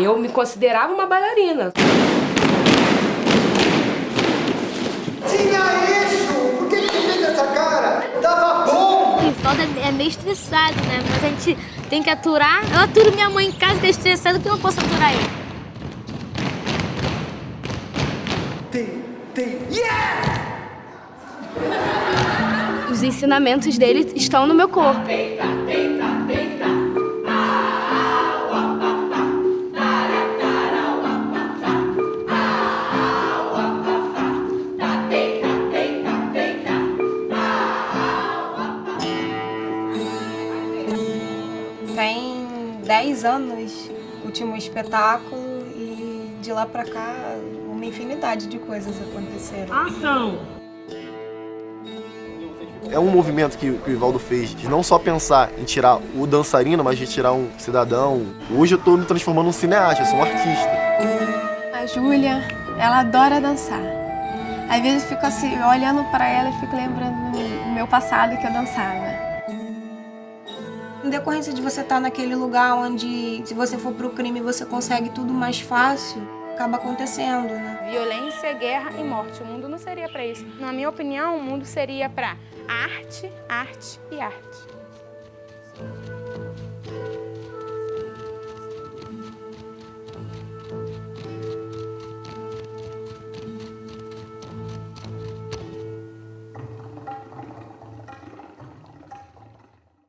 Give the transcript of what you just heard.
Eu me considerava uma bailarina. Tinha isso! Por que você fez essa cara? Tava bom! O Rivaldo é meio estressado, né? Mas a gente tem que aturar. Eu aturo minha mãe em casa que é estressada, que eu não posso aturar ele. Tem, tem. Yes! Os ensinamentos dele estão no meu corpo. Tem 10 anos último espetáculo e de lá pra cá uma infinidade de coisas aconteceram. É um movimento que, que o Ivaldo fez de não só pensar em tirar o dançarino, mas de tirar um cidadão. Hoje eu tô me transformando num cineasta, eu sou um artista. A Júlia, ela adora dançar. Às vezes eu fico assim, olhando para ela e fico lembrando do meu passado que eu dançava. Em decorrência de você estar naquele lugar onde, se você for pro crime, você consegue tudo mais fácil, acaba acontecendo, né? Violência, guerra e morte. O mundo não seria para isso. Na minha opinião, o mundo seria para arte, arte e arte.